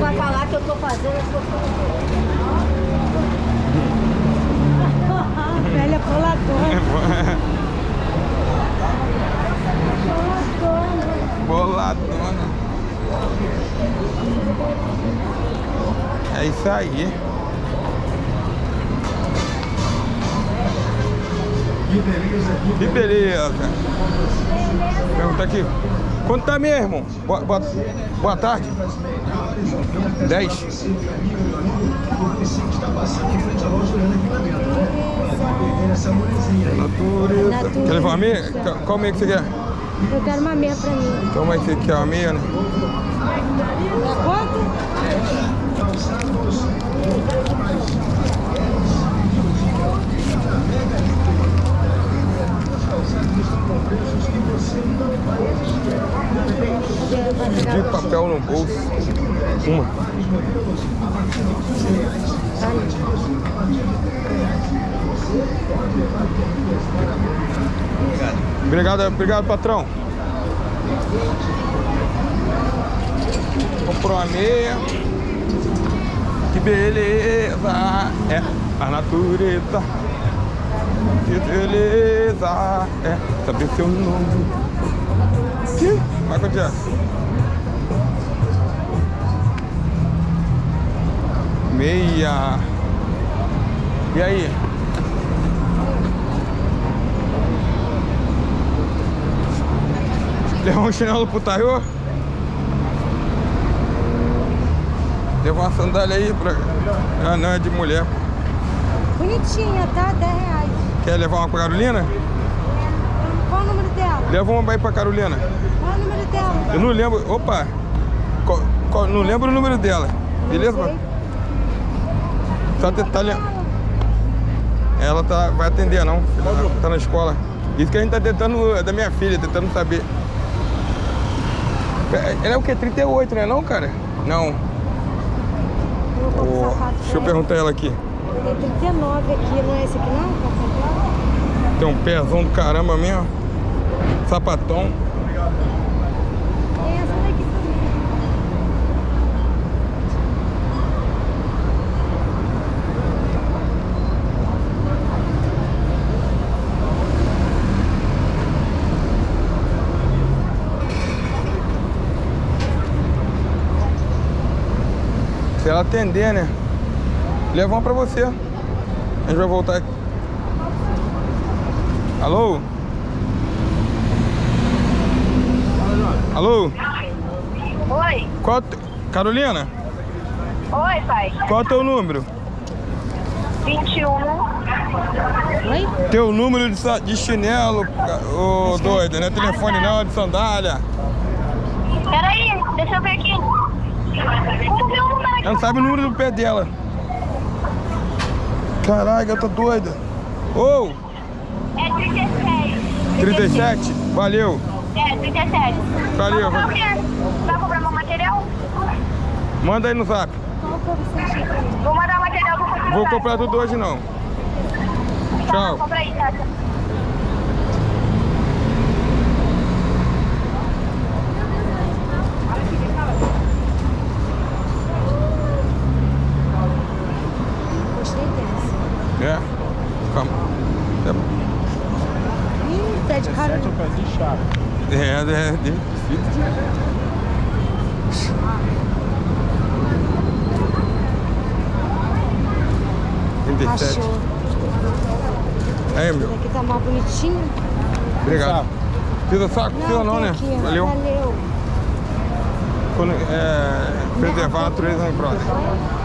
vai falar que eu tô fazendo as coisas. Velha coladora. Boladona. É isso aí. Que beleza. Pergunta aqui. Quanto tá mesmo? Boa, boa, boa tarde. 10. Natureza. Natureza. Quer levar uma meia? Qual meia que você quer? Eu quero uma meia pra mim. Toma aí, você quer uma meia, né? É quanto? De papel no bolso. Uma. Obrigado, obrigado, patrão. Comprou uma meia. Que beleza é a natureza. Que beleza é saber seu nome. Ih, Michael Jackson. Meia. E aí? Levou um chinelo pro Taiô? Levou uma sandália aí pra... Ah, não, é de mulher. Bonitinha, tá? 10 reais. Quer levar uma pra Carolina? Qual o número dela? Leva uma aí pra Carolina. Qual o número dela? Eu não lembro... Opa! Qual- qual- não lembro o número dela. Beleza? Só tentar lem- Ela tá, vai atender, não. Ela tá na escola. Isso que a gente tá tentando... É da minha filha, tentando saber. Ela é o quê? 38, né não, cara? Não. Eu vou pôr Ô, o sapato deixa eu perguntar ela aqui. Tem 39 aqui, não é esse aqui não? Tá Tem um pezão do caramba mesmo. Sapatão. Se ela atender, né? Leva uma pra você. A gente vai voltar aqui. Alô? Alô? Oi, Qual te- Carolina, oi pai. qual é o teu número? 21. Oi? Teu número de, de chinelo, ô doido, não é telefone não, é de sandália. Peraí, deixa eu ver aqui. Como meu número aqui? Ela não sabe o número do pé dela. Caraca, tá doida. Ô, É 36. 37, valeu. É, 37. Valeu. Vai comprar o quê? Vai comprar meu material? Manda aí no zap. Vou mandar o material do seu Vou comprar tudo hoje não. Tá, Tchau. compra aí, tá? Gostei dessa. É? Calma. É, Ih, tá de cara. É, é, é. Sete. Achou. Aí, meu. Esse aqui tá mais bonitinho. Obrigado. Precisa saco? Precisa não, tem né? aqui. Valeu. Valeu. Quando, é, preservar a natureza em próximo.